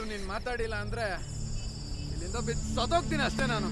ನೀನು ಮಾತಾಡಿಲ್ಲ ಅಂದ್ರೆ ಇಲ್ಲಿಂದ ಬಿದ್ದು ಸದೋಗ್ತೀನಿ ಅಷ್ಟೇ ನಾನು.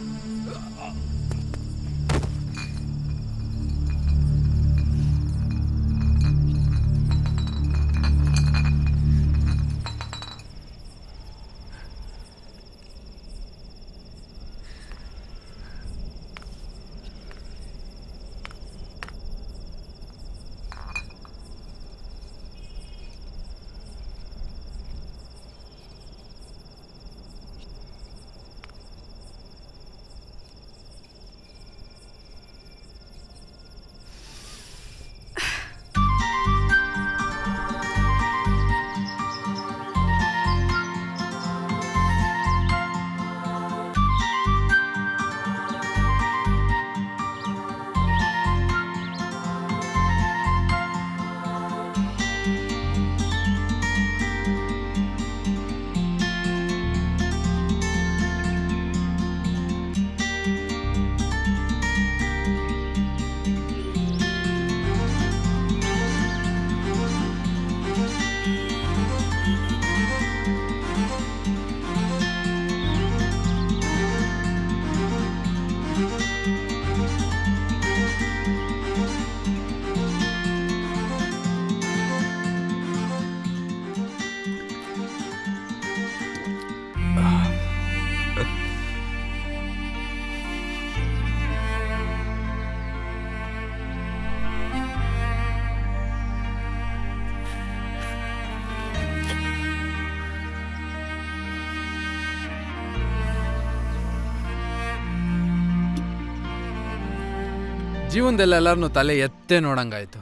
ಜೀವನದಲ್ಲಿ ಎಲ್ಲರನ್ನೂ ತಲೆ ಎತ್ತೇ ನೋಡಂಗಾಯ್ತು.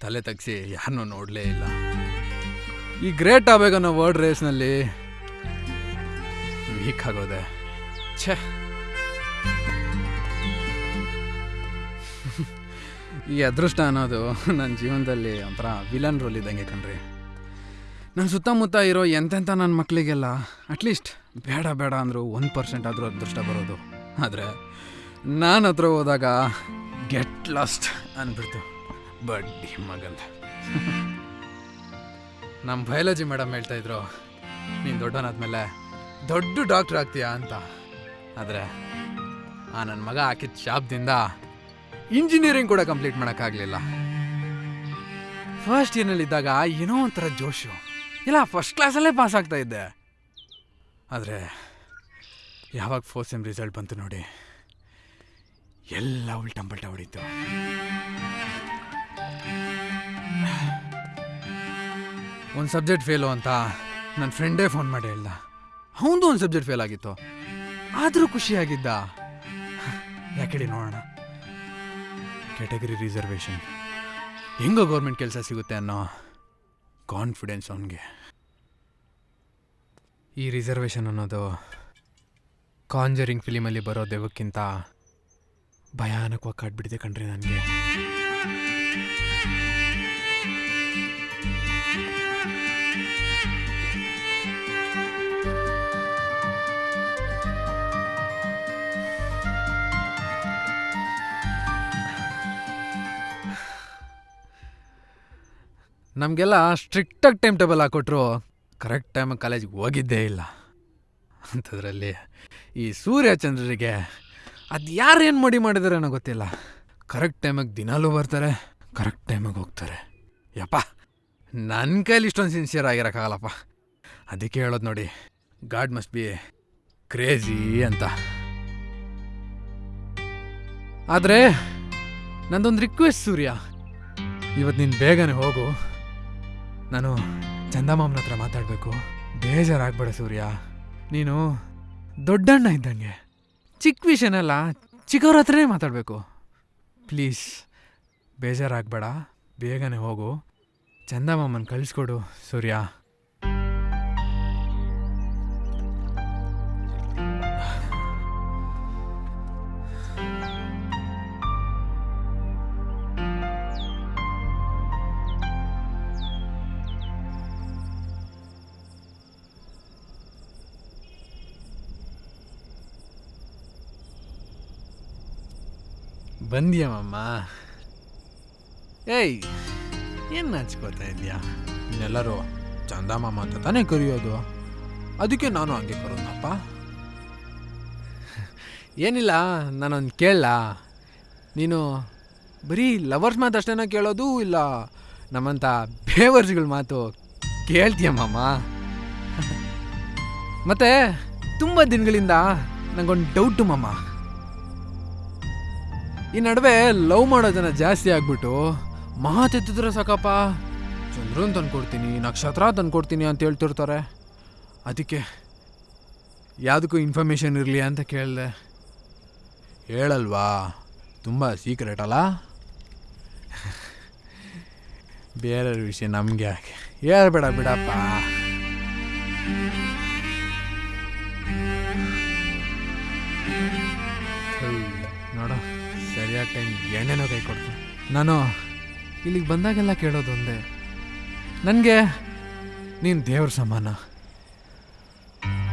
ತಲೆ ತಗ್ಸಿ ಯಾರನ್ನೂ ನೋಡಲೇ ಇಲ್ಲ. ಈ ಗ್ರೇಟ್ ಆಗಬೇಕನ್ನೋ ವರ್ಡ್ ರೇಸ್ನಲ್ಲಿ ವೀಕ್ ಆಗೋದೆ. ಛೇ. ಈ ಅದೃಷ್ಟ ಅನ್ನೋದು ನನ್ನ ಜೀವನದಲ್ಲಿ ಒಂಥರ ವಿಲನ್ ರೋಲ್ ಇದ್ದಂಗೆ ಕಣ್ರಿ. ನನ್ನ ಸುತ್ತಮುತ್ತ ಇರೋ ಎಂತೆಂಥ ನನ್ನ ಮಕ್ಕಳಿಗೆಲ್ಲ ಅಟ್ಲೀಸ್ಟ್ ಬೇಡ ಬೇಡ ಅಂದರೂ ಒಂದು ಪರ್ಸೆಂಟ್ ಆದರೂ ಅದೃಷ್ಟ ಬರೋದು. ಆದರೆ ನಾನು ಹತ್ರ ಹೋದಾಗ ಗೆಟ್ ಲಾಸ್ಟ್ ಅನ್ಬಿಡ್ತು. ಬಡ್ಡಿ ಮಗಂದ. ನಮ್ಮ ಬಯಾಲಜಿ ಮೇಡಮ್ ಹೇಳ್ತಾ ಇದ್ರು, ನೀನು ದೊಡ್ಡವನಾದ್ಮೇಲೆ ದೊಡ್ಡ ಡಾಕ್ಟ್ರ್ ಆಗ್ತೀಯಾ ಅಂತ. ಆದರೆ ಆ ನನ್ನ ಮಗ ಹಾಕಿದ ಶಾಪ್ದಿಂದ ಇಂಜಿನಿಯರಿಂಗ್ ಕೂಡ ಕಂಪ್ಲೀಟ್ ಮಾಡೋಕ್ಕಾಗಲಿಲ್ಲ. ಫಸ್ಟ್ ಇಯರ್ನಲ್ಲಿದ್ದಾಗ ಏನೋ ಒಂಥರ ಜೋಶು. ಇಲ್ಲ ಫಸ್ಟ್ ಕ್ಲಾಸಲ್ಲೇ ಪಾಸ್ ಆಗ್ತಾ ಇದ್ದೆ. ಆದರೆ ಯಾವಾಗ ಫೋರ್ ಸೆಮ್ ರಿಸಲ್ಟ್ ಬಂತು ನೋಡಿ ಎಲ್ಲ ಉಲ್ಟಂಬಲ್ಟ ಹೊಡಿತು. ಒಂದು ಸಬ್ಜೆಕ್ಟ್ ಫೇಲು ಅಂತ ನನ್ನ ಫ್ರೆಂಡೇ ಫೋನ್ ಮಾಡಿ ಹೇಳ್ದ. ಅವನದು ಒಂದು ಸಬ್ಜೆಕ್ಟ್ ಫೇಲ್ ಆಗಿತ್ತು. ಆದರೂ ಖುಷಿಯಾಗಿದ್ದ. ಯಾಕೆ ನೋಡೋಣ. Category reservation. ಹೆಂಗೋ ಗೌರ್ಮೆಂಟ್ ಕೆಲಸ ಸಿಗುತ್ತೆ ಅನ್ನೋ ಕಾನ್ಫಿಡೆನ್ಸ್ ಅವನಿಗೆ. ಈ ರಿಸರ್ವೇಷನ್ ಅನ್ನೋದು ಕಾಂಜರಿಂಗ್ ಫಿಲಿಮಲ್ಲಿ ಬರೋ ದೆವ್ವಕ್ಕಿಂತ ಭಯಾನಕವಾಗಿ ಕಾಡ್ಬಿಟ್ಟಿದೆ ಕಣ್ರಿ ನನಗೆ. ನಮಗೆಲ್ಲ ಸ್ಟ್ರಿಕ್ಟಾಗಿ ಟೈಮ್ ಟೇಬಲ್ ಹಾಕ್ಕೊಟ್ರು ಕರೆಕ್ಟ್ ಟೈಮಿಗೆ ಕಾಲೇಜಿಗೆ ಹೋಗಿದ್ದೇ ಇಲ್ಲ. ಅಂಥದ್ರಲ್ಲಿ ಈ ಸೂರ್ಯಚಂದ್ರರಿಗೆ ಅದು ಯಾರು ಏನು ಮಾಡಿ ಮಾಡಿದಾರೆ ಅನ್ನೋ ಗೊತ್ತಿಲ್ಲ. ಕರೆಕ್ಟ್ ಟೈಮಿಗೆ ದಿನಾಲೂ ಬರ್ತಾರೆ ಕರೆಕ್ಟ್ ಟೈಮಿಗೆ ಹೋಗ್ತಾರೆ. ಯಪ್ಪ ನನ್ನ ಕೈಲಿ ಇಷ್ಟೊಂದು ಸಿನ್ಸಿಯರ್ ಆಗಿರೋಕ್ಕಾಗಲ್ಲಪ್ಪ. ಅದಕ್ಕೆ ಹೇಳೋದು ನೋಡಿ ಗಾಡ್ ಮಸ್ಟ್ ಬಿ ಕ್ರೇಜಿ ಅಂತ. ಆದರೆ, ನಂದೊಂದು ರಿಕ್ವೆಸ್ಟ್ ಸೂರ್ಯ. ಇವತ್ತು ನೀನು ಬೇಗನೆ ಹೋಗು. ನಾನು ಚಂದಮಾಮನ ಹತ್ರ ಮಾತಾಡಬೇಕು. ಬೇಜಾರಾಗ್ಬೇಡ ಸೂರ್ಯ. ನೀನು ದೊಡ್ಡಣ್ಣ ಇದ್ದಂಗೆ. ಚಿಕ್ಕ ವಿಷಯನಲ್ಲ ಚಿಕ್ಕವ್ರ ಹತ್ರನೇ ಮಾತಾಡಬೇಕು. ಪ್ಲೀಸ್ ಬೇಜಾರಾಗಬೇಡ ಬೇಗನೆ ಹೋಗು. ಚಂದಮಾಮನ್ ಕಳಿಸ್ಕೊಡು ಸೂರ್ಯ. ಬಂದ್ಯಮ್ಮಮ್ಮ ಏಯ್ ಏನು ನಾಚ್ಕೋತಾ ಇದೆಯಾ ನೀನೆಲ್ಲರೂ ಚಂದಮಾಮ ಅಂತ ತಾನೇ ಕರೆಯೋದು. ಅದಕ್ಕೆ ನಾನು ಹಂಗೆ ಕರೋದಪ್ಪ. ಏನಿಲ್ಲ, ನಾನೊಂದು ಕೇಳಲ್ಲ ನೀನು ಬರೀ ಲವರ್ಸ್ ಮಾತು ಅಷ್ಟೇನ ಕೇಳೋದು, ಇಲ್ಲ ನಮ್ಮಂಥ ಬೇವರ್ಸ್ಗಳ ಮಾತು ಕೇಳ್ತೀಯ, ಮಾಮ? ಮತ್ತೆ ತುಂಬ ದಿನಗಳಿಂದ ನಂಗೊಂದು ಡೌಟು ಮಾಮ. ಈ ನಡುವೆ ಲವ್ ಮಾಡೋ ಜನ ಜಾಸ್ತಿ ಆಗ್ಬಿಟ್ಟು ಮಾತೆತ್ತಿದ್ರೆ ಸಾಕಪ್ಪ. ಚಂದ್ರನ್ ತಂದ್ಕೊಡ್ತೀನಿ, ನಕ್ಷತ್ರ ತಂದ್ಕೊಡ್ತೀನಿ ಅಂತ ಹೇಳ್ತಿರ್ತಾರೆ. ಅದಕ್ಕೆ ಯಾವುದಕ್ಕೂ ಇನ್ಫಾರ್ಮೇಷನ್ ಇರಲಿ ಅಂತ ಕೇಳಿದೆ. ಹೇಳಲ್ವಾ? ತುಂಬ ಸೀಕ್ರೆಟ್ ಅಲ್ಲ? ಬೇರೆ ವಿಷಯ ನಮಗೆ ಹೇಳ್ಬೇಡ ಬಿಡಪ್ಪ. ಸರಿಯಾದ ಟೈಮ್ ಎಣ್ಣೆನೋ ಕೈ ಕೊಡ್ತೀನಿ ನಾನು ಇಲ್ಲಿಗೆ ಬಂದಾಗೆಲ್ಲ ಕೇಳೋದು ಒಂದೇ. ನನಗೆ ನೀನು ದೇವ್ರ ಸಮಾನ.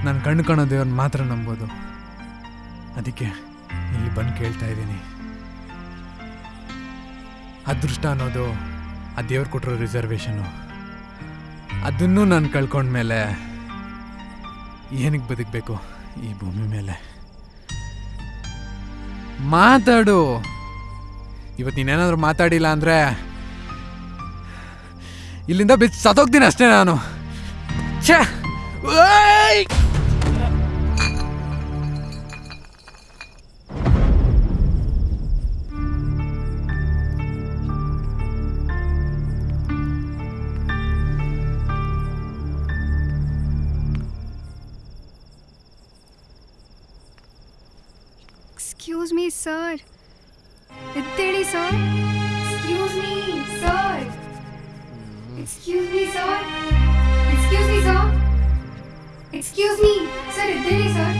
ನಾನು ಕಣ್ಣು ಕಾಣೋ ದೇವ್ರನ್ನ ಮಾತ್ರ ನಂಬೋದು. ಅದಕ್ಕೆ ಇಲ್ಲಿ ಬಂದು ಕೇಳ್ತಾ ಇದ್ದೀನಿ. ಅದೃಷ್ಟ ಅನ್ನೋದು ಆ ದೇವ್ರು ಕೊಟ್ಟಿರೋ ರಿಸರ್ವೇಷನು. ಅದನ್ನು ನಾನು ಕಳ್ಕೊಂಡ್ಮೇಲೆ ಏನಕ್ಕೆ ಬದುಕಬೇಕು ಈ ಭೂಮಿ ಮೇಲೆ? ಮಾತಾಡು! ಇವತ್ತು ನೀನೇನಾದರೂ ಮಾತಾಡಿಲ್ಲ ಅಂದರೆ ಇಲ್ಲಿಂದ ಬಿದ್ದು ಸತ್ತೋಗ್ತೀನಿ ಅಷ್ಟೇ ನಾನು. ಛೇ! Excuse me excuse me sir ಇದ್ದೇನೆ ಸರ್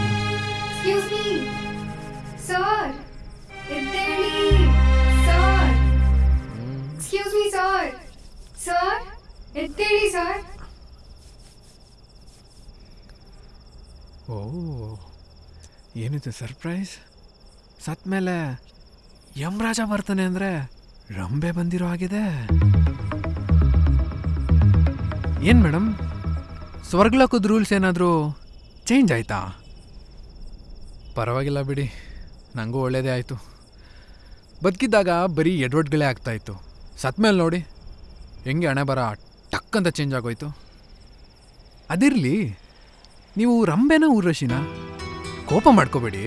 ಎಕ್ಸ್ಕ್ಯೂಸ್ ಮೀ ಸರ್ ಇದ್ದೇನೆ sir excuse me sir sir ಇದ್ದೇನೆ ಸರ್ ಓ, ಏನಿದೆ ಸರ್ಪ್ರೈಸ್ ಸತ್ ಮೇಲೆ ಯಮರಾಜ ಬರ್ತಾನೆ ಅಂದರೆ ರಂಬೆ ಬಂದಿರೋ ಆಗಿದೆ ಏನು ಮೇಡಮ್ ಸ್ವರ್ಗಲೋಕದ ರೂಲ್ಸ್ ಏನಾದರೂ ಚೇಂಜ್ ಆಯಿತಾ? ಪರವಾಗಿಲ್ಲ ಬಿಡಿ. ನನಗೂ ಒಳ್ಳೇದೇ ಆಯಿತು. ಬದುಕಿದ್ದಾಗ ಬರೀ ಎಡ್ವರ್ಡ್ಗಳೇ ಆಗ್ತಾಯಿತ್ತು ಸತ್ಮೇಲೆ ನೋಡಿ ಹೆಂಗೆ ಹಣೆ ಬರ ಟಕ್ ಅಂತ ಚೇಂಜ್ ಆಗೋಯ್ತು. ಅದಿರಲಿ ನೀವು ರಂಬೆನ ಊರ್ವಶಿನ ಕೋಪ ಮಾಡ್ಕೋಬೇಡಿ.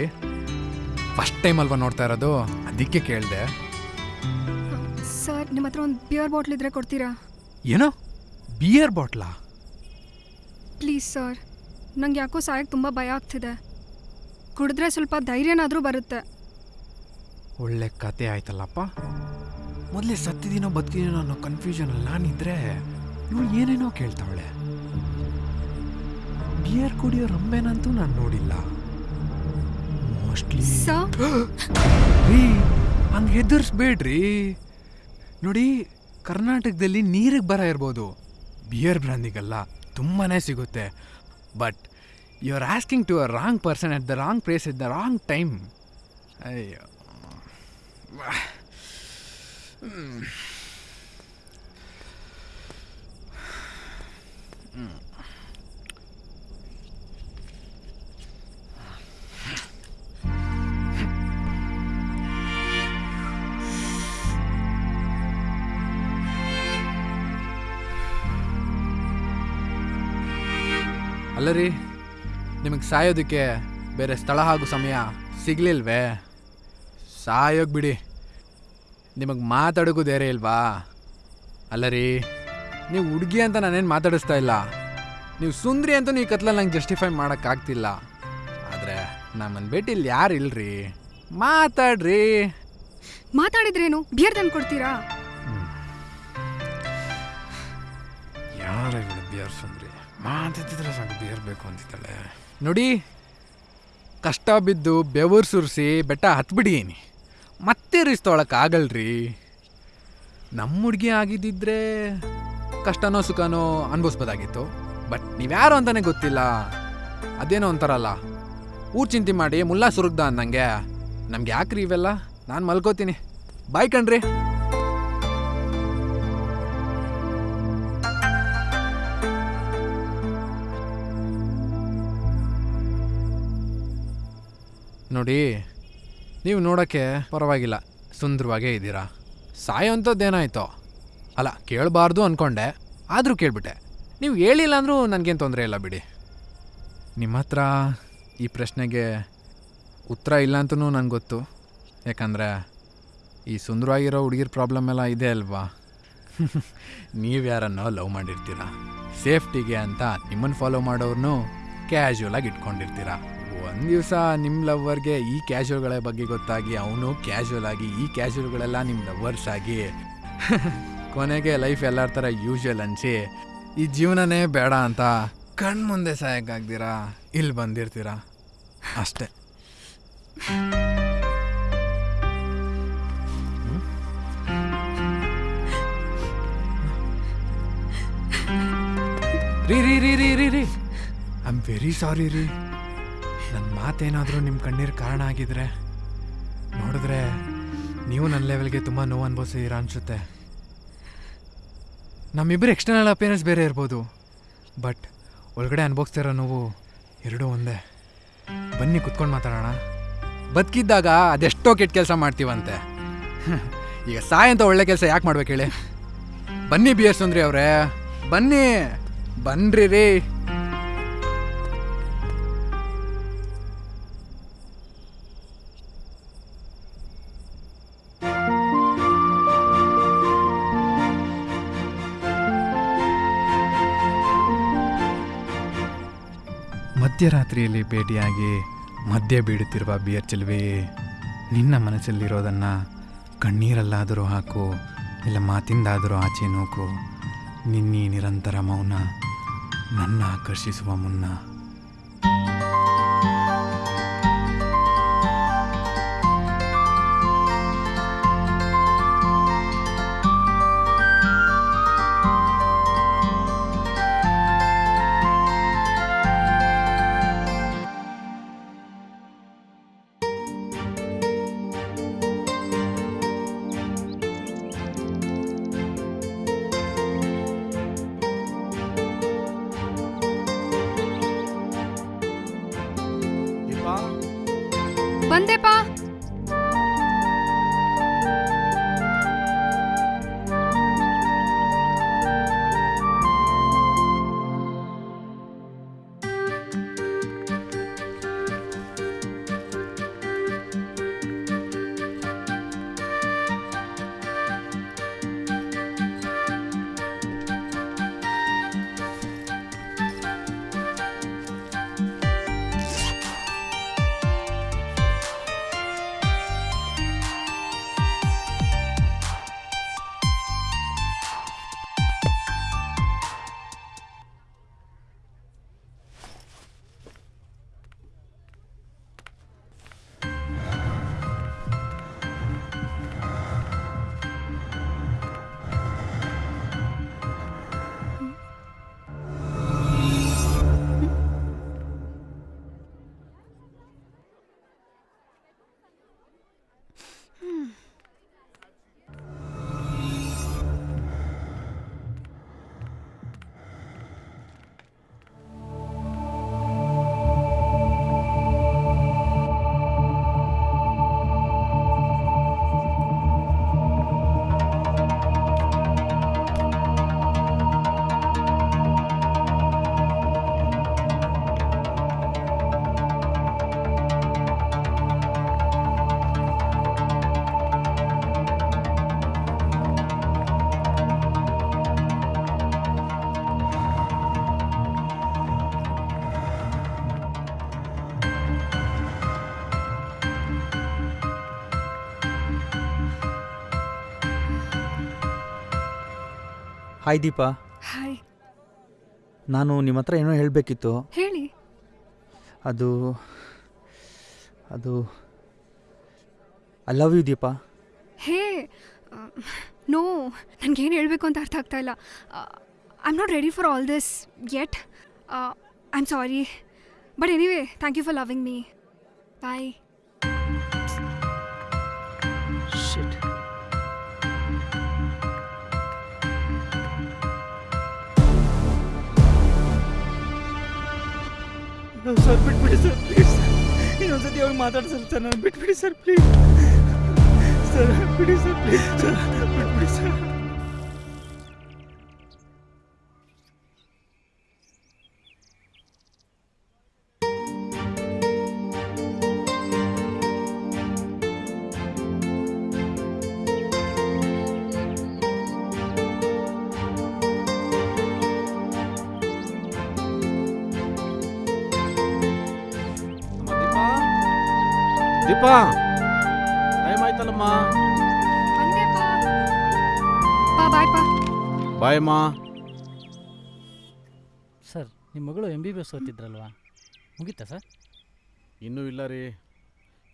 ಫಸ್ಟ್ ಟೈಮ್ ಅಲ್ವಾ ನೋಡ್ತಾ ಇರೋದು? ಅದಕ್ಕೆ ಕೇಳಿದೆ. ಸರ್ ನಿಮ್ಮ ಹತ್ರ ಒಂದು ಬಿಯರ್ ಬಾಟ್ಲ್ ಇದ್ರೆ ಕೊಡ್ತೀರಾ? ಏನೋ? ಬಿಯರ್ ಬಾಟ್ಲಾ ಪ್ಲೀಸ್ ಸರ್ ನಂಗೆ ಯಾಕೋ ಸಾಯಕ್ಕೆ ತುಂಬ ಭಯ ಆಗ್ತಿದೆ. ಕುಡಿದ್ರೆ ಸ್ವಲ್ಪ ಧೈರ್ಯನಾದರೂ ಬರುತ್ತೆ. ಒಳ್ಳೆ ಕತೆ ಆಯ್ತಲ್ಲಪ್ಪ. ಮೊದಲೇ ಸತ್ತಿದ್ದೀನೋ ಬದುಕಿದೀನೋ ಅನ್ನೋ ಕನ್ಫ್ಯೂಷನ್ ನಾನಿದ್ರೆ ಇವಳು ಏನೇನೋ ಕೇಳ್ತಾವಳೆ. ಬಿಯರ್ ಕುಡಿಯೋ ರಂಬೆನಂತೂ ನಾನು ನೋಡಿಲ್ಲ. ಮೋಸ್ಟ್ಲಿ ರೀ ಹಂಗೆ ಹೆದರ್ಸ್ಬೇಡ್ರಿ. ನೋಡಿ ಕರ್ನಾಟಕದಲ್ಲಿ ನೀರಿಗೆ ಬರ ಇರ್ಬೋದು. ಬಿಯರ್ ಬ್ರಾಂದಿಗಲ್ಲ ತುಂಬಾನೇ ಸಿಗುತ್ತೆ. But you are asking to a wrong person at the wrong place at the wrong time ಅಯ್ಯೋ. ಹ್ಮ್. ಅಲ್ಲ ರೀ ನಿಮಗೆ ಸಾಯೋದಕ್ಕೆ ಬೇರೆ ಸ್ಥಳ ಹಾಗೂ ಸಮಯ ಸಿಗಲಿಲ್ವೇ? ಸಾಯೋಗಿ ಬಿಡಿ. ನಿಮಗೆ ಮಾತಾಡೋಕ್ಕೂ ಧೈರ್ಯ ಇಲ್ವಾ? ಅಲ್ಲ ರೀ ನೀವು ಹುಡುಗಿ ಅಂತ ನಾನೇನು ಮಾತಾಡಿಸ್ತಾ ಇಲ್ಲ. ನೀವು ಸುಂದ್ರಿ ಅಂತ ಈ ಕತ್ಲಲ್ಲಿ ನಂಗೆ ಜಸ್ಟಿಫೈ ಮಾಡೋಕ್ಕಾಗ್ತಿಲ್ಲ. ಆದರೆ ನಮ್ಮನ್ನು ಭೇಟಿ ಇಲ್ಲಿ ಯಾರು ಇಲ್ರಿ? ಮಾತಾಡ್ರಿ. ಮಾತಾಡಿದ್ರೇನು? ಬಿಯರ್ ತಂದು ಕೊಡ್ತೀರಾ ಯಾರ ಬಿಯರ್ ಸುಂದ್ರಿ? ಮಾತಾಡ್ತಿದ್ರೆ ಸಾಕು ಬೇರ್ಬೇಕು ಬೇಕು ಅಂತಿದ್ದಾಳೆ ನೋಡಿ, ಕಷ್ಟ ಬಿದ್ದು ಬೆವರು ಸುರಿಸಿ ಬೆಟ್ಟ ಹತ್ಬಿಡೀನಿ. ಮತ್ತೆ ಆಗಲ್ರಿ. ನಮ್ಮ ಹುಡುಗಿ ಆಗಿದ್ದಿದ್ರೆ ಕಷ್ಟನೋ ಸುಖನೋ ಅನುಭವಿಸ್ಬೋದಾಗಿತ್ತು. ಬಟ್ ನೀವ್ಯಾರು ಅಂತಲೇ ಗೊತ್ತಿಲ್ಲ. ಅದೇನೋ ಒಂಥರಲ್ಲ ಊರ್ ಚಿಂತೆ ಮಾಡಿ ಮುಲ್ಲಾ ಸುರುಗ್ದ ಅಂದಂಗೆ. ನಮ್ಗೆ ಯಾಕ್ರಿ ಇವೆಲ್ಲ? ನಾನು ಮಲ್ಕೋತೀನಿ. ಬಾಯ್ ಕಣ್ರಿ. ನೋಡಿ, ನೀವು ನೋಡೋಕ್ಕೆ ಪರವಾಗಿಲ್ಲ. ಸುಂದರವಾಗೇ ಇದ್ದೀರಾ? ಸಾಯೋಂಥದ್ದೇನಾಯ್ತೋ ಅಲ್ಲ, ಕೇಳಬಾರ್ದು ಅಂದ್ಕೊಂಡೆ ಆದರೂ ಕೇಳಿಬಿಟ್ಟೆ. ನೀವು ಹೇಳಿಲ್ಲ ಅಂದರೂ ನನಗೇನು ತೊಂದರೆ ಇಲ್ಲ ಬಿಡಿ. ನಿಮ್ಮ ಹತ್ರ ಈ ಪ್ರಶ್ನೆಗೆ ಉತ್ತರ ಇಲ್ಲ ಅಂತೂ ನನಗೆ ಗೊತ್ತು. ಯಾಕಂದರೆ, ಈ ಸುಂದರವಾಗಿರೋ ಹುಡುಗಿರ ಪ್ರಾಬ್ಲಮ್ ಎಲ್ಲ ಇದೆ ಅಲ್ವಾ? ನೀವು ಯಾರನ್ನೋ ಲವ್ ಮಾಡಿರ್ತೀರಾ. ಸೇಫ್ಟಿಗೆ ಅಂತ ನಿಮ್ಮನ್ನು ಫಾಲೋ ಮಾಡೋರ್ನು ಕ್ಯಾಶುವಲ್ ಆಗಿ ಇಟ್ಕೊಂಡಿರ್ತೀರ. ಒಂದು ದಿವಸ ನಿಮ್ಮ ಲವ್ವರ್ಗೆ ಈ ಕ್ಯಾಶುವಲ್ಗಳ ಬಗ್ಗೆ ಗೊತ್ತಾಗಿ, ಅವನು ಕ್ಯಾಶುವಲ್ ಆಗಿ ಈ ಕ್ಯಾಶುವಲ್ಗಳೆಲ್ಲ ನಿಮ್ಮ ಲವ್ವರ್ಸ್ ಆಗಿ. ಕೊನೆಗೆ ಲೈಫ್ ಎಲ್ಲರ ಥರ ಯೂಶ್ವಲ್ ಅನ್ಸಿ, ಈ ಜೀವನನೇ ಬೇಡ ಅಂತ ಕಣ್ಮುಂದೆ ಸಹಾಯಕ್ಕಾಗ್ದಿರಾ ಇಲ್ಲಿ ಬಂದಿರ್ತೀರಾ? ಅಷ್ಟೇ. ರೀ ರೀ ರೀ ರೀ ರೀ ರೀ. ಐ ಆಮ್ ವೆರಿ ಸಾರಿ ರೀ. ನನ್ನ ಮಾತೇನಾದರೂ ನಿಮ್ಮ ಕಣ್ಣೀರು ಕಾರಣ ಆಗಿದ್ರೆ ನೋಡಿದ್ರೆ ನೀವು ನನ್ನ ಲೆವೆಲ್ಗೆ ತುಂಬ ನೋವು ಅನುಭವಿಸಿದ್ದೀರಾ ಅನಿಸುತ್ತೆ. ನಮ್ಮಿಬ್ಬರು ಎಕ್ಸ್ಟರ್ನಲ್ ಅಪಿಯರೆನ್ಸ್ ಬೇರೆ ಇರ್ಬೋದು ಬಟ್ ಒಳಗಡೆ ಅನುಭವಿಸ್ತಿರೋ ನೋವು ಎರಡೂ ಒಂದೇ. ಬನ್ನಿ ಕುತ್ಕೊಂಡು ಮಾತಾಡೋಣ. ಬದುಕಿದ್ದಾಗ ಅದೆಷ್ಟೋ ಕೆಟ್ಟ ಕೆಲಸ ಮಾಡ್ತೀವಂತೆ. ಈಗ ಸಾಯ ಅಂತ ಒಳ್ಳೆ ಕೆಲಸ ಯಾಕೆ ಮಾಡ್ಬೇಕು ಹೇಳಿ? ಬನ್ನಿ ಬಿ ಎಸ್ ಅವರೇ. ಬನ್ನಿ. ಬನ್ರಿ ರೀ ಮಧ್ಯರಾತ್ರಿಯಲ್ಲಿ ಭೇಟಿಯಾಗಿ ಮಧ್ಯ ಬೀಡುತ್ತಿರುವ ಬಿಯರ್ ಚೆಲುವೆಯೇ ನಿನ್ನ ಮನಸ್ಸಲ್ಲಿರೋದನ್ನು ಕಣ್ಣೀರಲ್ಲಾದರೂ ಹಾಕು, ಇಲ್ಲ ಮಾತಿಂದಾದರೂ ಆಚೆ ನೂಕು. ನಿನ್ನೀ ನಿರಂತರ ಮೌನ, ನನ್ನ ಆಕರ್ಷಿಸುವ ಮುನ್ನ. ಬಂದೆಪಾ ಹಾಯ್ ದೀಪಾ ಹಾಯ್ ನಾನು ನಿಮ್ಮ ಹತ್ರ ಏನೋ ಹೇಳಬೇಕಿತ್ತು. ಹೇಳಿ. ಅದು ಅದು I love you Deepa hey no ನನಗೇನು ಹೇಳಬೇಕು ಅಂತ ಅರ್ಥ ಆಗ್ತಾ ಇಲ್ಲ. I am not ready for all this get I am sorry but anyway thank you for loving me bye sir ಬಿಟ್ಬಿಡಿ ಸರ್ ಪ್ಲೀಸ್ ಇನ್ನೊಂದ್ಸತಿ ಅವ್ರು ಮಾತಾಡಿ ಸರ್ ಸರ್ ನಾನು ಬಿಟ್ಬಿಡಿ ಸರ್ ಪ್ಲೀಸ್ ಸರ್, ಬಿಡಿ ಸರ್ ಪ್ಲೀಸ್ ಸರ್, ಬಿಟ್ಬಿಡಿ ಸರ್. ಬಾಯಮ್ಮ sir ನಿಮ್ಮ ಮಗಳು ಎಂ ಬಿ ಬಿ ಎಸ್ ಓದ್ತಿದ್ರಲ್ವಾ? ಮುಗೀತಾ ಸರ್? ಇನ್ನೂ ಇಲ್ಲ ರೀ.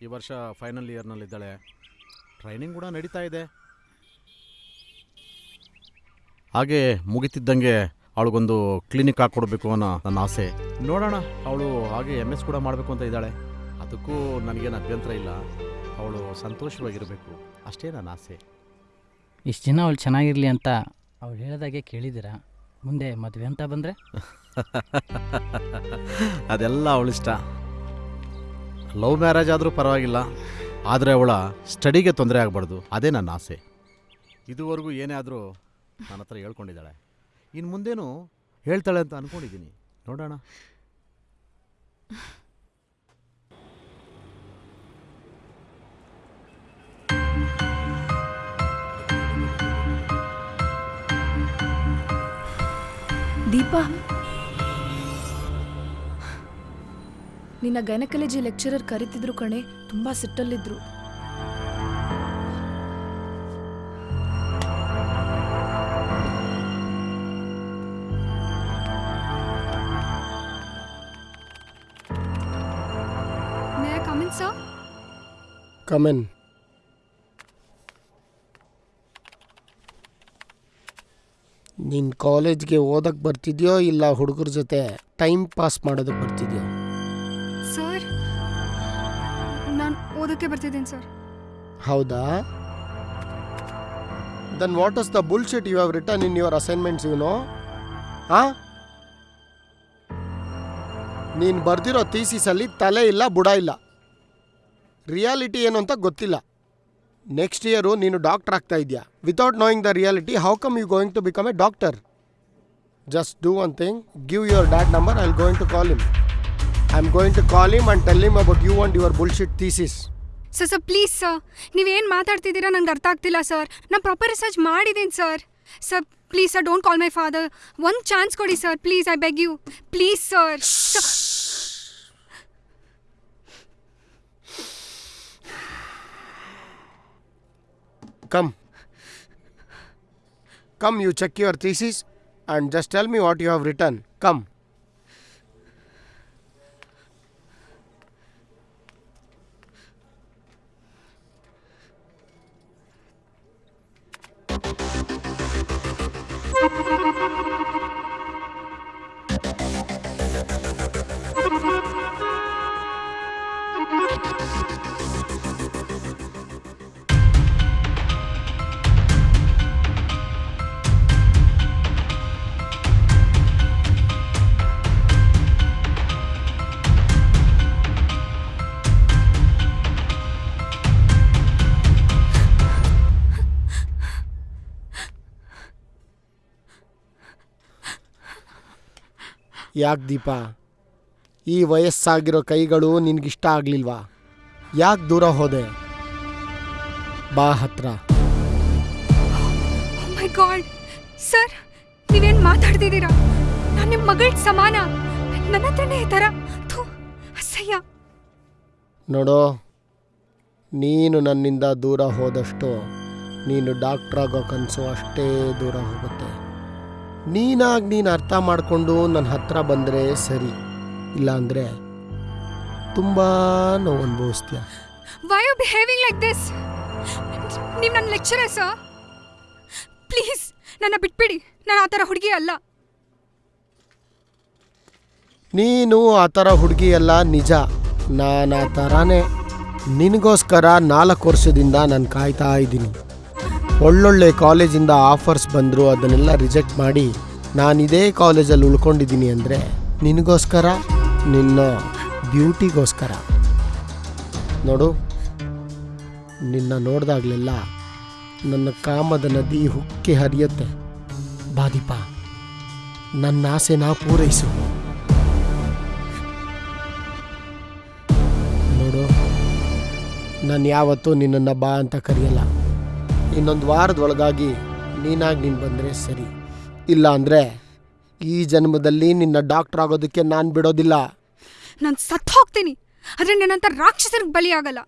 ಈ ವರ್ಷ ಫೈನಲ್ ಇಯರ್ನಲ್ಲಿದ್ದಾಳೆ ಟ್ರೈನಿಂಗ್ ಕೂಡ ನಡೀತಾ ಇದೆ. ಹಾಗೆ ಮುಗಿತಿದ್ದಂಗೆ ಅವಳಿಗೊಂದು ಕ್ಲಿನಿಕ್ ಹಾಕ್ಕೊಡ್ಬೇಕು ಅನ್ನೋ ನನ್ನ ಆಸೆ. ನೋಡೋಣ ಅವಳು ಹಾಗೆ ಎಂ ಎಸ್ ಕೂಡ ಮಾಡಬೇಕು ಅಂತ ಇದ್ದಾಳೆ. ಅದಕ್ಕೂ ನನಗೇನು ಅಭ್ಯಂತರ ಇಲ್ಲ. ಅವಳು ಸಂತೋಷವಾಗಿರಬೇಕು. ಅಷ್ಟೇ ನನ್ನ ಆಸೆ. ಇಷ್ಟು ದಿನ ಅವಳು ಚೆನ್ನಾಗಿರಲಿ ಅಂತ ಅವಳು ಹೇಳಿದಾಗೆ ಕೇಳಿದ್ದೀರಾ? ಮುಂದೆ ಮದುವೆ ಅಂತ ಬಂದರೆ? ಅದೆಲ್ಲ ಅವಳಿಷ್ಟ ಲವ್ ಮ್ಯಾರೇಜ್ ಆದರೂ ಪರವಾಗಿಲ್ಲ, ಆದರೆ ಅವಳ ಸ್ಟಡಿಗೆ ತೊಂದರೆ ಆಗಬಾರ್ದು, ಅದೇ ನನ್ನ ಆಸೆ. ಇದುವರೆಗೂ ಏನೇ ಆದರೂ ನನ್ನ ಹತ್ರ ಹೇಳ್ಕೊಂಡಿದ್ದಾಳೆ. ಇನ್ನು ಮುಂದೇನು ಹೇಳ್ತಾಳೆ ಅಂತ ಅಂದ್ಕೊಂಡಿದ್ದೀನಿ ನೋಡೋಣ. ದೀಪಾ. ನಿನ್ನ ಗೈನಕಾಲಜಿ ಲೆಕ್ಚರರ್ ಕರಿತಿದ್ರು ಕಣೆ ತುಂಬಾ ಸಿಟ್ಟಲ್ಲಿದ್ರು. ಕಮೆನ್ ನೀನು ಕಾಲೇಜ್ಗೆ ಓದಕ್ಕೆ ಬರ್ತಿದ್ಯೋ ಇಲ್ಲ ಹುಡುಗರ ಜೊತೆ ಟೈಮ್ ಪಾಸ್ ಮಾಡೋದಕ್ಕೆ ಬರ್ತಿದ್ಯೋ? ಸರ್ ನಾನು ಓದಕ್ಕೆ ಬರ್ತಿದ್ದೀನಿ ಸರ್. ಹೌದಾ? Then what is the bullshit you have return in your assignments ಇವನು ಹಾಂ ನೀನು ಬರ್ದಿರೋ ಥೀಸಿಸಲ್ಲಿ ತಲೆ ಇಲ್ಲ ಬುಡ ಇಲ್ಲ. ರಿಯಾಲಿಟಿ ಏನು ಅಂತ ಗೊತ್ತಿಲ್ಲ. ನೆಕ್ಸ್ಟ್ ಇಯರು ನೀನು ಡಾಕ್ಟರ್ ಆಗ್ತಾ ಇದೆಯಾ without knowing the reality how come you going to become a doctor just do one thing give your dad number I going to call him I am going to call him and tell him about you and your bullshit thesis sir sir please sir ನೀವೇನು ಮಾತಾಡ್ತಿದ್ದೀರಾ ನಂಗೆ ಅರ್ಥ ಆಗ್ತಿಲ್ಲ sir ನಾನು proper research ಮಾಡಿದ್ದೀನಿ sir sir please sir don't call my father ಒಂದು chance ಕೊಡಿ sir please I beg you please sir Come. Come, you check your thesis and just tell me what you have written. Come. ಯಾಕೆ ದೀಪ? ಈ ವಯಸ್ಸಾಗಿರೋ ಕೈಗಳು ನಿನಗಿಷ್ಟ ಆಗಲಿಲ್ವಾ? ಯಾಕೆ ದೂರ ಹೋದೆ? ಬಾ ಹತ್ರ. ಮೈ ಗಾಡ್ ಸರ್ ನೀವೇನು ಮಾತಾಡ್ತಿದ್ದೀರಾ? ನಾನು ನಿಮ್ಮ ಮಗಳ ಸಮಾನ. ನನ್ನ ಹತ್ರನೇ ಈ ಥರ. ಥು ಅಸಹ್ಯ. ನೋಡೋ ನೀನು ನನ್ನಿಂದ ದೂರ ಹೋದಷ್ಟು ನೀನು ಡಾಕ್ಟ್ರಾಗೋ ಕನಸು ಅಷ್ಟೇ ದೂರ ಹೋಗುತ್ತೆ. ನೀನಾಗಿ ನೀನು ಅರ್ಥ ಮಾಡಿಕೊಂಡು ನನ್ನ ಹತ್ರ ಬಂದರೆ ಸರಿ ಇಲ್ಲಾಂದರೆ ತುಂಬ ನೋವು ಅನುಭವಿಸ್ತೀಯ why you behaving like this ನೀವು ನನ್ನ ಲೆಕ್ಚರರ್ ಸರ್ ಪ್ಲೀಸ್ ನನ್ನ ಬಿಟ್ಬಿಡಿ. ನಾನು ಆ ಥರ ಹುಡುಗಿ ಅಲ್ಲ. ನೀನು ಆ ಥರ ಹುಡುಗಿ ಅಲ್ಲ ನಿಜ. ನಾನು ಆ ಥರನೇ. ನಿನಗೋಸ್ಕರ ನಾಲ್ಕು ವರ್ಷದಿಂದ ನಾನು ಕಾಯ್ತಾ ಇದ್ದೀನಿ. ಒಳ್ಳೊಳ್ಳೆ ಕಾಲೇಜಿಂದ ಆಫರ್ಸ್ ಬಂದರು, ಅದನ್ನೆಲ್ಲ ರಿಜೆಕ್ಟ್ ಮಾಡಿ ನಾನು ಇದೇ ಕಾಲೇಜಲ್ಲಿ ಉಳ್ಕೊಂಡಿದ್ದೀನಿ ಅಂದರೆ ನಿನಗೋಸ್ಕರ, ನಿನ್ನ ಬ್ಯೂಟಿಗೋಸ್ಕರ. ನೋಡು, ನಿನ್ನ ನೋಡಿದಾಗಲೆಲ್ಲ ನನ್ನ ಕಾಮದ ನದಿ ಹುಕ್ಕಿ ಹರಿಯುತ್ತೆ. ಬಾದೀಪ ನನ್ನ ಆಸೆನ ಪೂರೈಸು. ನೋಡು, ನಾನು ಯಾವತ್ತೂ ನಿನ್ನನ್ನು ಬಾ ಅಂತ ಕರೆಯಲ್ಲ. ಇನ್ನೊಂದು ವಾರದೊಳಗಾಗಿ ನೀನಾಗಿ ನೀನು ಬಂದರೆ ಸರಿ. ಇಲ್ಲ ಅಂದರೆ ಈ ಜನ್ಮದಲ್ಲಿ ನಿನ್ನ ಡಾಕ್ಟರ್ ಆಗೋದಕ್ಕೆ ನಾನು ಬಿಡೋದಿಲ್ಲ. ನಾನು ಸತ್ತು ಹೋಗ್ತೀನಿ ಆದರೆ ನನ್ನಂಥ ರಾಕ್ಷಸರಿಗೆ ಬಲಿಯಾಗಲ್ಲ.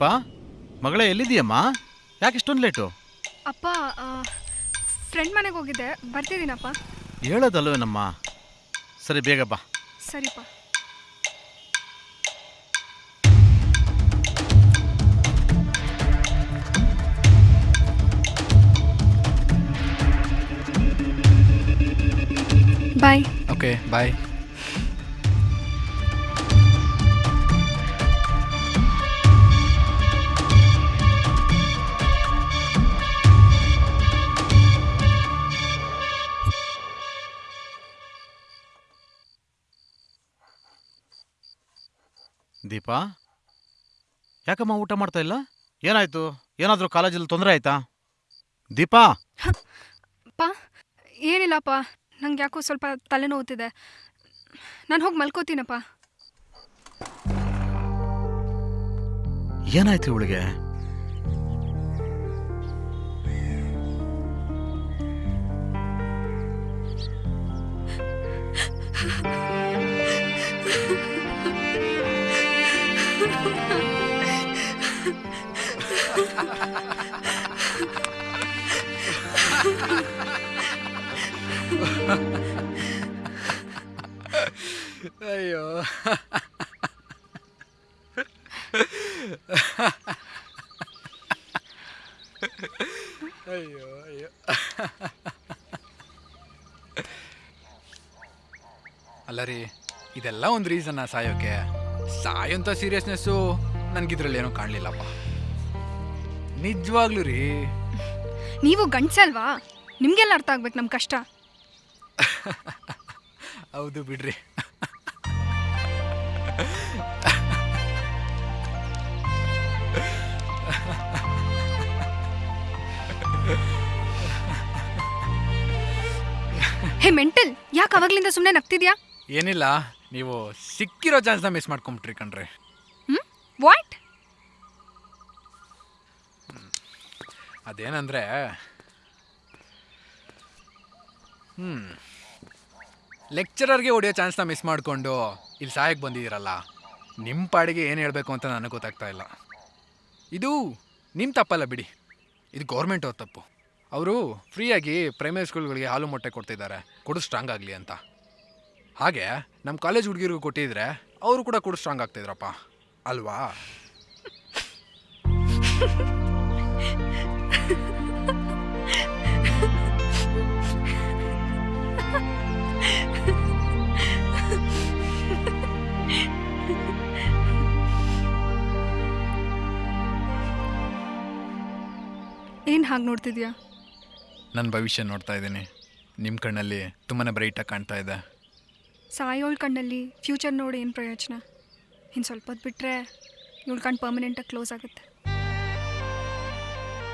ದೀಪಾ ಮಗಳೇ ಎಲ್ಲಿದೆಯಮ್ಮ ಯಾಕೆ ಇಷ್ಟೊಂದು ಲೇಟು ಅಪ್ಪ ಫ್ರೆಂಡ್ ಮನೆಗೆ ಹೋಗಿದ್ದೆ ಬರ್ತಿದ್ದೀನಪ್ಪ. ಹೇಳೋದಲ್ವೇನಮ್ಮ ಸರಿ ಬೇಗ ಬಾ. ಸರಿಪ್ಪ. Bye okay bye Deepa? ಯಾಕಮ್ಮ ಊಟ ಮಾಡ್ತಾ ಇಲ್ಲ? ಏನಾಯ್ತು? ಏನಾದರೂ ಕಾಲೇಜಲ್ಲಿ ತೊಂದರೆ ಆಯ್ತಾ? ದೀಪಾ? ಅಪ್ಪ ಏನಿಲ್ಲಪ್ಪ ನಂಗೆ ಯಾಕೋ ಸ್ವಲ್ಪ ತಲೆನೋವುತ್ತಿದೆ ನಾನು ಹೋಗಿ ಮಲ್ಕೋತೀನಪ್ಪ. ಏನಾಯ್ತು ಇವಳಿಗೆ? ಅಯ್ಯೋ ಅಯ್ಯೋ ಅಯ್ಯೋ ಅಲ್ಲ ರೀ ಇದೆಲ್ಲ ಒಂದು ರೀಸನ್ನ ಸಾಯೋಕೆ. ಸಾಯೋಂಥ ಸೀರಿಯಸ್ನೆಸ್ಸು ನನಗಿದ್ರಲ್ಲಿ ಏನೋ ಕಾಣಲಿಲ್ಲಪ್ಪ. ನಿಜವಾಗ್ಲೂ ರೀ. ನೀವು ಗಂಡ್ಸಲ್ವಾ? ನಿಮಗೆಲ್ಲ ಅರ್ಥ ಆಗ್ಬೇಕು ನಮ್ಮ ಕಷ್ಟ. ಹೌದು ಬಿಡ್ರಿ. ಹೇ ಮೆಂಟಲ್ ಯಾಕೆ ಅವಾಗ್ಲಿಂದ ಸುಮ್ಮನೆ ನಗ್ತಿದ್ಯಾ? ಏನಿಲ್ಲ ನೀವು ಸಿಕ್ಕಿರೋ ಚಾನ್ಸ್ನ ಮಿಸ್ ಮಾಡ್ಕೊಂಬಿಟ್ರಿ ಕಣ್ರಿ. ಹ್ಮ್? ವಾಟ್ ಅದೇನಂದ್ರೆ ಹ್ಞೂ ಲೆಕ್ಚರರ್ಗೆ ಹೊಡಿಯೋ ಚಾನ್ಸ್ನ ಮಿಸ್ ಮಾಡಿಕೊಂಡು ಇಲ್ಲಿ ಸಹಾಯಕ್ಕೆ ಬಂದಿದ್ದೀರಲ್ಲ ನಿಮ್ಮ ಪಾಡಿಗೆ ಏನು ಹೇಳಬೇಕು ಅಂತ ನನಗೆ ಗೊತ್ತಾಗ್ತಾ ಇಲ್ಲ. ಇದು ನಿಮ್ಮ ತಪ್ಪಲ್ಲ ಬಿಡಿ. ಇದು ಗೌರ್ಮೆಂಟ್ ಅವ್ರ ತಪ್ಪು. ಅವರು ಫ್ರೀಯಾಗಿ ಪ್ರೈಮರಿ ಸ್ಕೂಲ್ಗಳಿಗೆ ಹಾಲು ಮೊಟ್ಟೆ ಕೊಡ್ತಿದ್ದಾರೆ. ಕೊಡು ಸ್ಟ್ರಾಂಗ್ ಆಗಲಿ ಅಂತ. ಹಾಗೆ ನಮ್ಮ ಕಾಲೇಜ್ ಹುಡುಗಿರಿಗೂ ಕೊಟ್ಟಿದ್ರೆ ಅವರು ಕೂಡ ಕೊಡು ಸ್ಟ್ರಾಂಗ್ ಆಗ್ತಿದ್ರಪ್ಪ. ಅಲ್ವಾ? ಏನು ಹಾಗೆ ನೋಡ್ತಿದ್ಯಾ? ನನ್ನ ಭವಿಷ್ಯ ನೋಡ್ತಾ ಇದ್ದೀನಿ. ನಿಮ್ಮ ಕಣ್ಣಲ್ಲಿ ತುಂಬಾ ಬ್ರೈಟಾಗಿ ಕಾಣ್ತಾ ಇದೆ. ಸಾಯೋಳ್ ಕಣ್ಣಲ್ಲಿ ಫ್ಯೂಚರ್ ನೋಡಿ ಏನು ಪ್ರಯೋಜನ? ಇನ್ನು ಸ್ವಲ್ಪ ಹೊತ್ತು ಬಿಟ್ಟರೆ ಇವಳು ಕಣ್ಣು ಪರ್ಮನೆಂಟಾಗಿ ಕ್ಲೋಸ್ ಆಗುತ್ತೆ.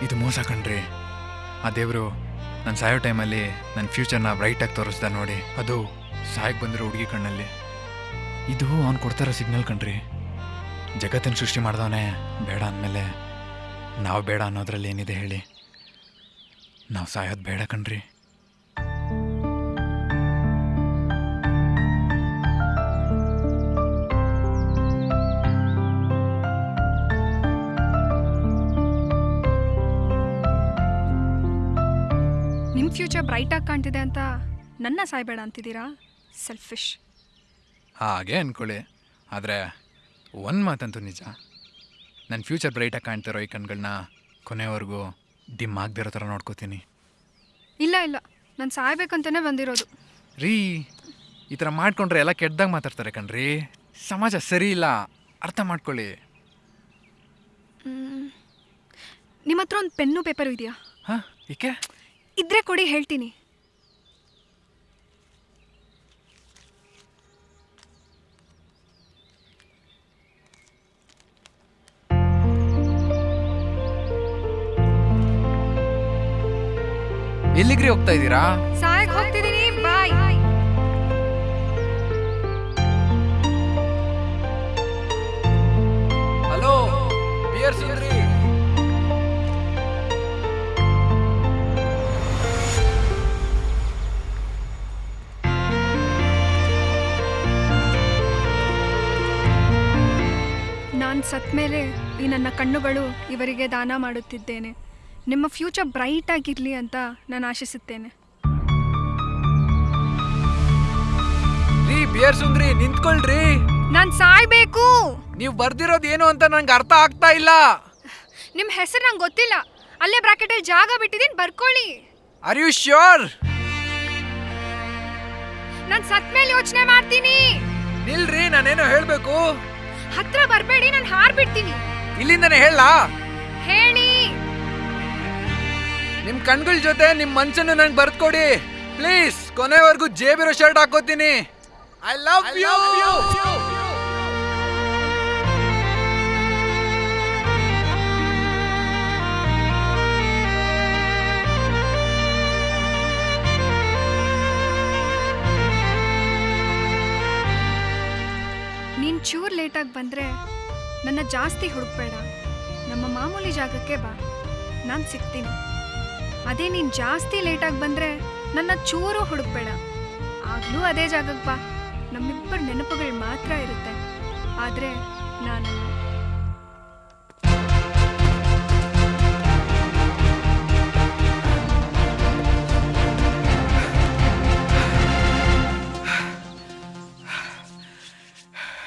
ಇದು ಮೋಸ ಕಣ್ರಿ. ಆ ದೇವರು ನನ್ನ ಸಾಯೋ ಟೈಮಲ್ಲಿ ನನ್ನ ಫ್ಯೂಚರ್ನ ಬ್ರೈಟಾಗಿ ತೋರಿಸ್ದ ನೋಡಿ. ಅದು ಸಾಯಕ್ಕೆ ಬಂದಿರೋ ಹುಡುಗಿ ಕಣ್ಣಲ್ಲಿ. ಇದು ಅವ್ನು ಕೊಡ್ತಾರೋ ಸಿಗ್ನಲ್ ಕಣ್ರಿ. ಜಗತ್ತನ್ನು ಸೃಷ್ಟಿ ಮಾಡ್ದವನೇ ಬೇಡ ಅಂದಮೇಲೆ ನಾವು ಬೇಡ ಅನ್ನೋದ್ರಲ್ಲಿ ಏನಿದೆ ಹೇಳಿ. ನಾವು ಸಾಯೋದು ಬೇಡ ಕಣ್ರಿ. ನಿಮ್ಮ ಫ್ಯೂಚರ್ ಬ್ರೈಟಾಗಿ ಕಾಣ್ತಿದೆ ಅಂತ ನನ್ನ ಸಾಯ್ಬೇಡ ಅಂತಿದ್ದೀರಾ? ಸೆಲ್ಫಿಶ್ ಹಾಗೆ ಅಂದ್ಕೊಳ್ಳಿ ಆದರೆ ಒಂದು ಮಾತಂತೂ ನಿಜ. ನನ್ನ ಫ್ಯೂಚರ್ ಬ್ರೈಟಾಗಿ ಕಾಣ್ತಿರೋ ಈ ಕಣ್ಗಳನ್ನ ಕೊನೆವರೆಗೂ ಡಿಮ್ ಆಗದಿರೋ ಥರ ನೋಡ್ಕೋತೀನಿ. ಇಲ್ಲ ಇಲ್ಲ. ನಾನು ಸಾಯ್ಬೇಕಂತಲೇ ಬಂದಿರೋದು. ರೀ ಈ ಥರ ಮಾಡ್ಕೊಂಡ್ರೆ ಎಲ್ಲ ಕೆಟ್ಟದಾಗ ಮಾತಾಡ್ತಾರೆ ಕಣ್ರಿ. ಸಮಾಜ ಸರಿ ಇಲ್ಲ. ಅರ್ಥ ಮಾಡ್ಕೊಳ್ಳಿ. ನಿಮ್ಮ ಹತ್ರ ಒಂದು ಪೆನ್ನು ಪೇಪರು ಇದೆಯಾ? ಹಾಂ ಏಕೆ? ಇದ್ರೆ ಕೊಡಿ ಹೇಳ್ತೀನಿ. ಎಲ್ಲಿಗ್ರಿ ಹೋಗ್ತಾ ಇದ್ದೀರಾ? ಸಾಯಕ್ ಹೋಗ್ತಿದ್ದೀನಿ. ಬಾಯ್. ಹಲೋ ಬಿಯರ್ ಸುಂದ್ರಿ. ನಾನು ಸತ್ ಮೇಲೆ ಈ ನನ್ನ ಕಣ್ಣುಗಳು ಇವರಿಗೆ ದಾನ ಮಾಡುತ್ತಿದ್ದೇನೆ. ನಿಮ್ಮ ಫ್ಯೂಚರ್ ಬ್ರೈಟ್ ಆಗಿರಲಿ ಅಂತ ನಾನು ಆಶಿಸುತ್ತೇನೆ. ರೀ ಬಿಯರ್ ಸುಂದ್ರಿ ನಿಂತ್ಕೊಳ್ರಿ. ನಾನು ಸಾಯ್ಬೇಕು. ನೀವು ಬರ್ದಿರೋದು ಏನು ಅಂತ ನಂಗೆ ಅರ್ಥ ಆಗ್ತಾ ಇಲ್ಲ. ನಿಮ್ಮ ಹೆಸರು ನಂಗೆ ಗೊತ್ತಿಲ್ಲ. ಅಲ್ಲೇ ಬ್ರಾಕೆಟಲ್ಲಿ ಜಾಗ ಬಿಟ್ಟಿದ್ದೀನಿ ಬರ್ಕೊಳ್ಳಿ. ಆರ್ ಯು ಶ್ಯೂರ್ ನಾನು ಸತ್ ಮೇಲೆ ಯೋಚನೆ ಮಾಡ್ತೀನಿ. ನಿಲ್ರಿ ನಾನೇನೋ ಹೇಳ್ಬೇಕು. ಹತ್ರ ಬರಬೇಡಿ ನಾನು ಹಾರ್ಬಿಡ್ತೀನಿ. ಇಲ್ಲಿಂದನೇ ಹೇಳಾ ಹೇಳಿ. ನಿಮ್ ಕಣ್ಗಳ ಜೊತೆ ನಿಮ್ ಮನ್ಸನ್ನು ನಂಗೆ ಬರ್ದ್ಕೊಡಿ. ಪ್ಲೀಸ್ ಕೊನೆವರೆಗೂ ಜೇಬಿರೋ ಶರ್ಟ್ ಹಾಕೋತೀನಿ ಐ ಲವ್ ಯು ನೀನ್ ಚೂರ್ ಲೇಟಾಗಿ ಬಂದ್ರೆ ನನ್ನ ಜಾಸ್ತಿ ಹುಡುಕ್ಬೇಡ. ನಮ್ಮ ಮಾಮೂಲಿ ಜಾಗಕ್ಕೆ ಬಾ. ನಾನು ಸಿಗ್ತೀನಿ. ಅದೇ ನೀನ್ ಜಾಸ್ತಿ ಲೇಟಾಗಿ ಬಂದ್ರೆ ನನ್ನ ಚೂರು ಹುಡುಕ್ಬೇಡ. ಆಗಲೂ ಅದೇ ಜಾಗಕ್ಕೆ ಬಾ. ನಮ್ಮಿಬ್ಬರ ನೆನಪುಗಳು ಮಾತ್ರ ಇರುತ್ತೆ. ಆದ್ರೆ ನಾನು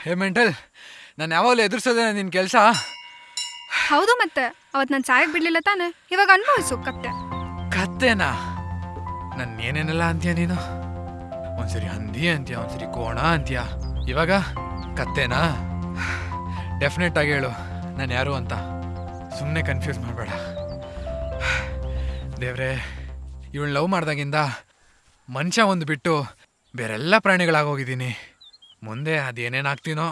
ಹೇ ಮೆಂಟಲ್ ನಾನು ಯಾವಾಗಲೂ ಎದುರಿಸೋದೇ ನಿನ್ನ ಕೆಲಸ? ಹೌದು ಮತ್ತೆ. ಅವತ್ತು ನಾನು ಸಾಯಕ್ಕೆ ಬಿಡಲಿಲ್ಲ ತಾನೆ. ಇವಾಗ ಅನುಭವಿಸು ಕತ್ತೆ ಕತ್ತೆನಾ ನನ್ನ ಏನೇನೆಲ್ಲ ಅಂತೀಯ ನೀನು? ಒಂದ್ಸರಿ ಹಂದಿ ಅಂತೀಯ ಒಂದ್ಸರಿ ಕೋಣ ಅಂತೀಯ? ಇವಾಗ ಕತ್ತೇನಾ? ಡೆಫಿನೆಟ್ ಆಗಿ ಹೇಳು ನಾನು ಯಾರು ಅಂತ. ಸುಮ್ಮನೆ ಕನ್ಫ್ಯೂಸ್ ಮಾಡಬೇಡ. ದೇವ್ರೆ ಇವಳು ಲವ್ ಮಾಡ್ದಾಗಿಂದ ಮನುಷ್ಯ ಒಂದು ಬಿಟ್ಟು ಬೇರೆಲ್ಲ ಪ್ರಾಣಿಗಳಾಗೋಗಿದ್ದೀನಿ. ಮುಂದೆ ಅದೇನೇನಾಗ್ತೀನೋ?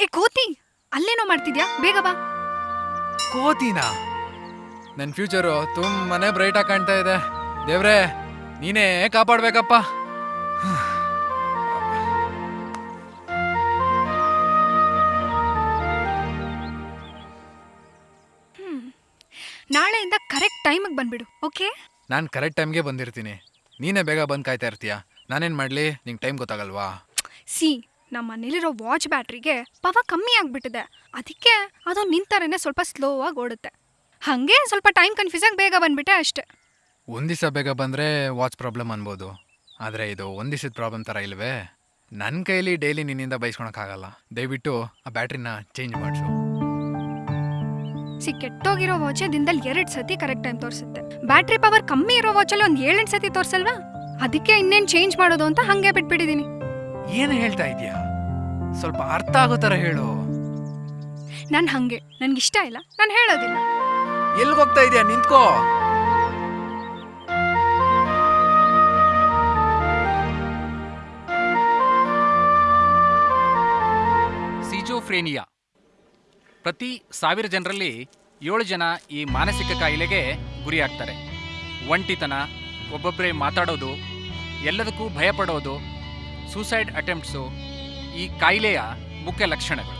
ಏ ಕೋತಿ ಅಲ್ಲೇನೋ ಮಾಡ್ತಿದ್ಯಾ? ಬೇಗ ಬಾ. ಕೋತಿನಾ? ನನ್ನ ಫ್ಯೂಚರು ತುಂಬಾನೇ ಬ್ರೈಟಾಗಿ ಕಾಣ್ತಾ ಇದೆ. ದೇವ್ರೆ ನೀನೇ ಕಾಪಾಡ್ಬೇಕಪ್ಪ. ನಾಳೆಯಿಂದ ಕರೆಕ್ಟ್ ಟೈಮಿಗೆ ಬಂದ್ಬಿಡು ಓಕೆ ನಾನು ಕರೆಕ್ಟ್ ಟೈಮ್ಗೆ ಬಂದಿರ್ತೀನಿ. ನೀನೇ ಬೇಗ ಬಂದು ಕಾಯ್ತಾ ಇರ್ತೀಯ? ನಾನೇನು ಮಾಡಲಿ? ನಿಂಗೆ ಟೈಮ್ ಗೊತ್ತಾಗಲ್ವಾ? ಸಿ ನಮ್ಮ ಮನೇಲಿರೋ ವಾಚ್ ಬ್ಯಾಟ್ರಿಗೆ ಪವರ್ ಕಮ್ಮಿ ಆಗಿಬಿಟ್ಟಿದೆ. ಅದಕ್ಕೆ ಅದು ನಿಂತರೇ ಸ್ವಲ್ಪ ಸ್ಲೋ ಆಗಿ ಓಡುತ್ತೆ. ಹಾಗೆ ಸ್ವಲ್ಪ ಟೈಮ್ ಕನ್ಫ್ಯೂಸ್ ಆಗಿ ಬೇಗ ಬಂದ್ಬಿಟ್ಟೆ ಅಷ್ಟೇ. ಒಂದು ದಿವಸ ಬೇಗ ಬಂದರೆ ವಾಚ್ ಪ್ರಾಬ್ಲಮ್ ಅನ್ಬೋದು. ಆದರೆ ಇದು ಒಂದು ದಿವಸದ ಪ್ರಾಬ್ಲಮ್ ಥರ ಇಲ್ವೇ? ನನ್ನ ಕೈಲಿ ಡೈಲಿ ನಿನ್ನಿಂದ ಬೈಸ್ಕೊಳಕ್ಕಾಗಲ್ಲ. ದಯವಿಟ್ಟು ಆ ಬ್ಯಾಟ್ರಿನ ಚೇಂಜ್ ಮಾಡಿಸು. ಸಿ ಕೆಟ್ಟೋಗಿರೋ ವಾಚೆ ದಿನದಲ್ಲಿ ಎರಡು ಸತಿ ಕರೆಕ್ಟ್ ಟೈಮ್ ತೋರಿಸುತ್ತೆ. ಬ್ಯಾಟ್ರಿ ಪವರ್ ಕಮ್ಮಿ ಇರೋ ವಾಚಲ್ಲಿ ಒಂದು ಏಳೆಂಟು ಸತಿ ತೋರಿಸಲ್ವಾ? ಅದಕ್ಕೆ ಇನ್ನೇನು ಚೇಂಜ್ ಮಾಡೋದು ಅಂತ ಹಾಗೆ ಬಿಟ್ಬಿಟ್ಟಿದ್ದೀನಿ ಏನು ಹೇಳ್ತಾ ಇದೀಯಾ ಸ್ವಲ್ಪ ಅರ್ಥ ಆಗೋ ಥರ ಹೇಳು. ನಾನು ಹಾಗೆ. ನನಗಿಷ್ಟ ಇಲ್ಲ. ನಾನು ಹೇಳೋದಿಲ್ಲ. ಎಲ್ಲಿಗೆ ಹೋಗ್ತಾ ಇದೀಯಾ? ನಿಂತ್ಕೋ. ಸಿಜೋಫ್ರೇನಿಯಾ. ಪ್ರತಿ ಸಾವಿರ ಜನರಲ್ಲಿ ಏಳು ಜನ ಈ ಮಾನಸಿಕ ಕಾಯಿಲೆಗೆ ಗುರಿಯಾಗ್ತಾರೆ. ಒಂಟಿತನ ಒಬ್ಬೊಬ್ಬರೇ ಮಾತಾಡೋದು, ಎಲ್ಲದಕ್ಕೂ ಭಯಪಡೋದು ಸೂಸೈಡ್ ಅಟೆಂಪ್ಟ್ಸು ಈ ಕಾಯಿಲೆಯ ಮುಖ್ಯ ಲಕ್ಷಣಗಳು.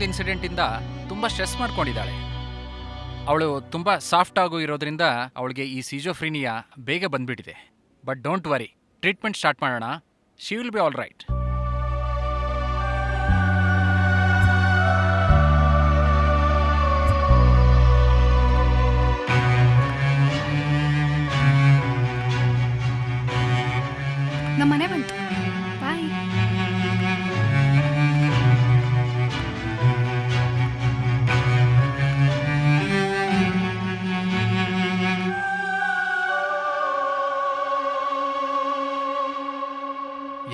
ಒಂದು ಇನ್ಸಿಡೆಂಟಿಂದ ತುಂಬ ಸ್ಟ್ರೆಸ್ ಮಾಡ್ಕೊಂಡಿದ್ದಾಳೆ. ಅವಳು ತುಂಬ ಸಾಫ್ಟ್ ಆಗು ಇರೋದ್ರಿಂದ ಅವಳಿಗೆ ಈ ಸಿಜೋಫ್ರೀನಿಯಾ ಬೇಗ ಬಂದ್ಬಿಟ್ಟಿದೆ. But don't worry treatment start ಮಾಡೋಣ. She will be all right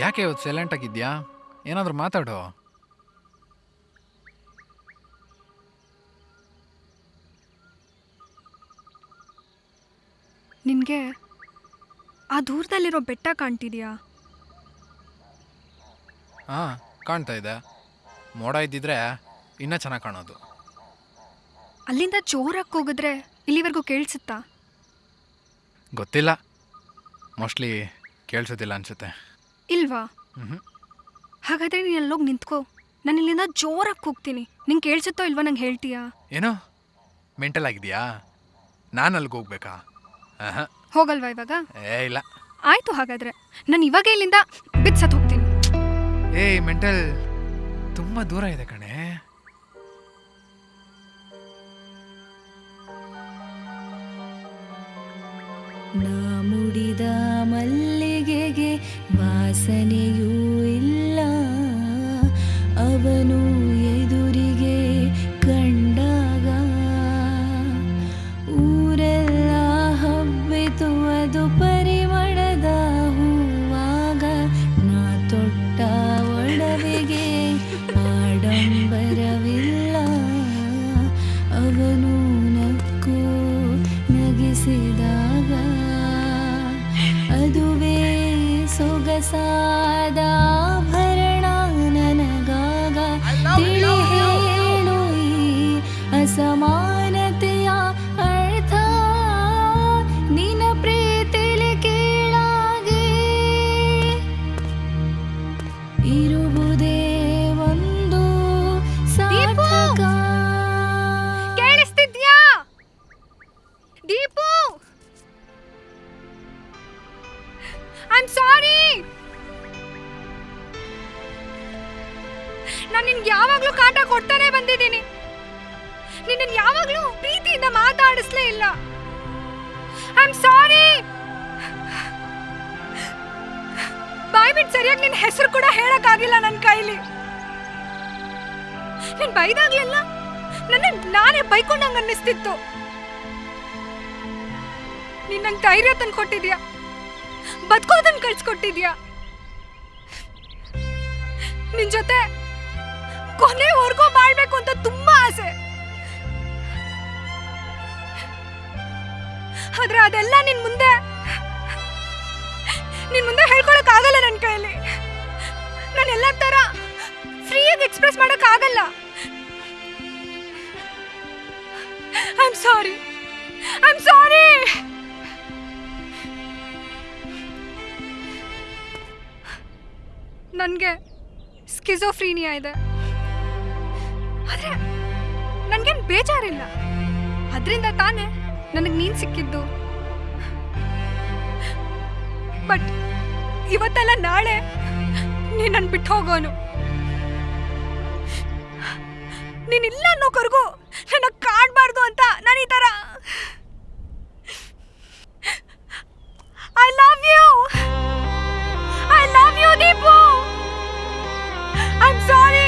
ಯಾಕೆ ಇವತ್ತು ಸೈಲೆಂಟ್ ಆಗಿದ್ಯಾ? ಏನಾದರೂ ಮಾತಾಡು. ನಿನಗೆ ಆ ದೂರದಲ್ಲಿರೋ ಬೆಟ್ಟ ಕಾಣ್ತಿದ್ಯಾ? ಹಾಂ ಕಾಣ್ತಾ ಇದೆ. ಮೋಡ ಇದ್ದಿದ್ರೆ ಇನ್ನೂ ಚೆನ್ನಾಗಿ ಕಾಣೋದು. ಅಲ್ಲಿಂದ ಜೋರಾಗಿ ಹೋಗಿದ್ರೆ ಇಲ್ಲಿವರೆಗೂ ಕೇಳಿಸುತ್ತಾ? ಗೊತ್ತಿಲ್ಲ. ಮೋಸ್ಟ್ಲಿ ಕೇಳಿಸೋದಿಲ್ಲ ಅನ್ಸುತ್ತೆ. ಇಲ್ವಾ? ಹ್ಞೂ ಹಾಗಾದ್ರೆ ನೀನು ಅಲ್ಲೋಗಿ ನಿಂತ್ಕೋ. ನಾನು ಇಲ್ಲಿಂದ ಜೋರಾಗಿ ಕೂಗ್ತೀನಿ. ನಿಂಗೆ ಕೇಳಿಸುತ್ತೋ ಇಲ್ವಾ ನಂಗೆ ಹೇಳ್ತೀಯಾ? ಏನೋ? ಮೆಂಟಲ್ ಆಗಿದೆಯಾ? ನಾನು ಅಲ್ಲಿಗೆ ಹೋಗ್ಬೇಕಾ? ಹೋಗಲ್ವಾ ಇವಾಗ? ಏ ಇಲ್ಲ. ಆಯ್ತು ಹಾಗಾದ್ರೆ. ನಾನು ಇವಾಗ ಇಲ್ಲಿಂದ ಬಿತ್ಸತ್ ಹೋಗ್ತೀನಿ. ಏ ಮೆಂಟಲ್ ತುಂಬ ದೂರ ಇದೆ ಕಣೆ. ನಾ ಮುಡಿದ ಮಲ್ಲಿಗೆಗೆ ವಾಸನೆಯೂ ಇಲ್ಲ. ಅವನು ಬದುಕೋದನ್ನ ಕಳ್ಸಿಕೊಟ್ಟಿದ್ಯಾ? ನಿನ್ ಜೊತೆ ಕೊನೆವರೆಗೂ ಬಾಳ್ಬೇಕು ಅಂತ ತುಂಬಾ ಆಸೆ. ಆದ್ರೆ ಅದೆಲ್ಲ ನಿನ್ ಮುಂದೆ ನಿನ್ ಮುಂದೆ ಹೇಳ್ಕೊಳಕ್ ಆಗಲ್ಲ ನನ್ನ ಕೈಯಲ್ಲಿ. ನಾನು ಎಲ್ಲ ತರ ಫ್ರೀಯಾಗಿ ಎಕ್ಸ್ಪ್ರೆಸ್ ಮಾಡಕ್ ಆಗಲ್ಲ. I am sorry I am sorry ನನಗೆ ಸ್ಕಿಜೋಫ್ರೀನಿಯಾ ಇದೆ. ಆದರೆ ನನಗೇನು ಬೇಜಾರಿಲ್ಲ. ಅದರಿಂದ ತಾನೇ ನನಗೆ ನೀನ್ ಸಿಕ್ಕಿದ್ದು. ಬಟ್ ಇವತ್ತಲ್ಲ ನಾಳೆ ನೀನು ನನ್ನ ಬಿಟ್ಟು ಹೋಗೋನು. ನೀನಿಲ್ಲ ಅನ್ನೋಕರೆಗೂ ನನಗೆ ಕಾಡಬಾರ್ದು ಅಂತ ನಾನು ಈ ಥರ I love you I love you Deepu I am